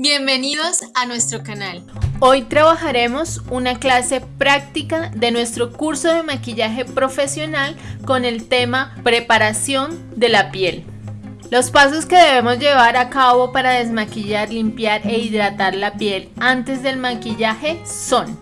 Bienvenidos a nuestro canal. Hoy trabajaremos una clase práctica de nuestro curso de maquillaje profesional con el tema preparación de la piel. Los pasos que debemos llevar a cabo para desmaquillar, limpiar e hidratar la piel antes del maquillaje son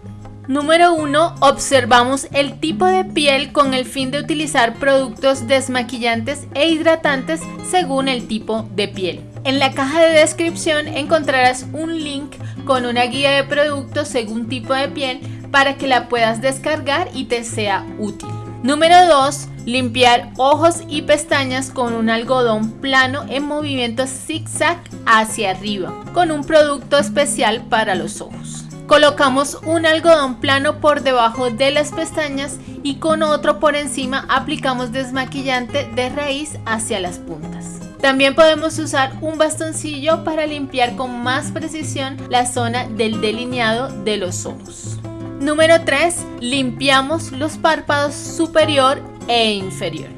Número 1. Observamos el tipo de piel con el fin de utilizar productos desmaquillantes e hidratantes según el tipo de piel. En la caja de descripción encontrarás un link con una guía de productos según tipo de piel para que la puedas descargar y te sea útil. Número 2. Limpiar ojos y pestañas con un algodón plano en movimiento zigzag hacia arriba con un producto especial para los ojos. Colocamos un algodón plano por debajo de las pestañas y con otro por encima aplicamos desmaquillante de raíz hacia las puntas. También podemos usar un bastoncillo para limpiar con más precisión la zona del delineado de los ojos. Número 3. Limpiamos los párpados superior e inferior.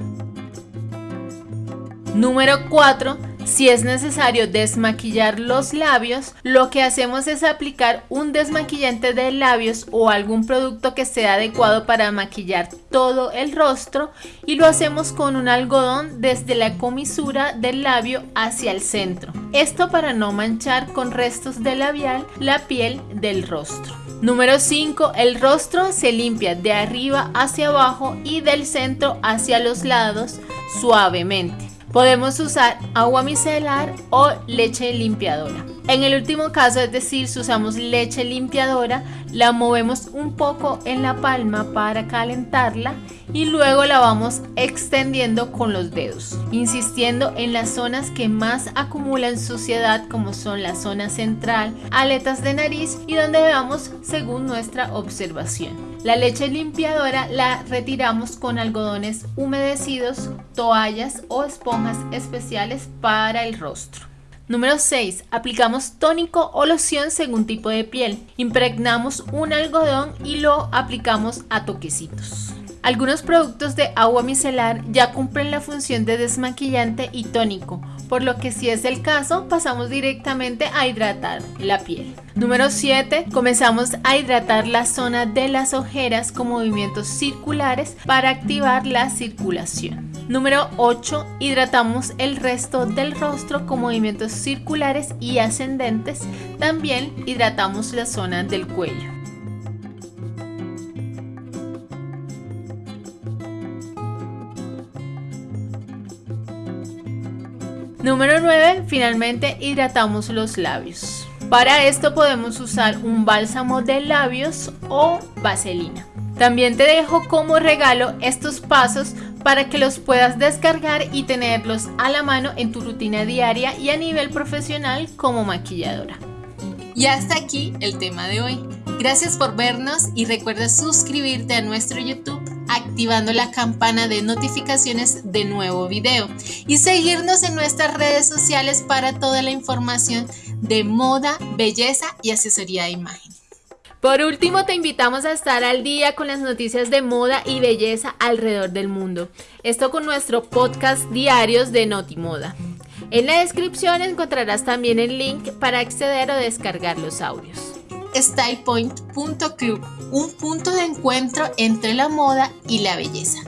Número 4 si es necesario desmaquillar los labios, lo que hacemos es aplicar un desmaquillante de labios o algún producto que sea adecuado para maquillar todo el rostro y lo hacemos con un algodón desde la comisura del labio hacia el centro. Esto para no manchar con restos de labial la piel del rostro. Número 5. El rostro se limpia de arriba hacia abajo y del centro hacia los lados suavemente. Podemos usar agua micelar o leche limpiadora. En el último caso, es decir, si usamos leche limpiadora, la movemos un poco en la palma para calentarla y luego la vamos extendiendo con los dedos, insistiendo en las zonas que más acumulan suciedad como son la zona central, aletas de nariz y donde veamos según nuestra observación. La leche limpiadora la retiramos con algodones humedecidos, toallas o esponjas especiales para el rostro. Número 6. Aplicamos tónico o loción según tipo de piel. Impregnamos un algodón y lo aplicamos a toquecitos. Algunos productos de agua micelar ya cumplen la función de desmaquillante y tónico, por lo que si es el caso pasamos directamente a hidratar la piel. Número 7. Comenzamos a hidratar la zona de las ojeras con movimientos circulares para activar la circulación. Número 8. Hidratamos el resto del rostro con movimientos circulares y ascendentes. También hidratamos la zona del cuello. Número 9. Finalmente hidratamos los labios. Para esto podemos usar un bálsamo de labios o vaselina. También te dejo como regalo estos pasos para que los puedas descargar y tenerlos a la mano en tu rutina diaria y a nivel profesional como maquilladora. Y hasta aquí el tema de hoy. Gracias por vernos y recuerda suscribirte a nuestro YouTube activando la campana de notificaciones de nuevo video y seguirnos en nuestras redes sociales para toda la información de moda, belleza y asesoría de imagen. Por último, te invitamos a estar al día con las noticias de moda y belleza alrededor del mundo. Esto con nuestro podcast diarios de Notimoda. En la descripción encontrarás también el link para acceder o descargar los audios. StylePoint.club, un punto de encuentro entre la moda y la belleza.